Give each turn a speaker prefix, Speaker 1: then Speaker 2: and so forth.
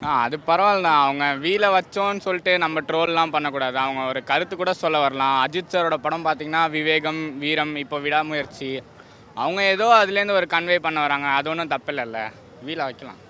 Speaker 1: ஆ அது பரவாயில்லண்ணா அவங்க வீல வச்சோன்னு சொல்லிட்டு நம்ம ட்ரோல்லாம் பண்ணக்கூடாது. அவங்க ஒரு கருத்து கூட சொல்ல வரலாம். அஜித் சாரோட படம் பார்த்தீங்கன்னா விவேகம் வீரம் இப்போ விடாமுயற்சி. அவங்க ஏதோ அதுலேருந்து ஒரு கன்வே பண்ண வராங்க. அது ஒன்றும் தப்பில்லைல்ல. வீல வைக்கலாம்.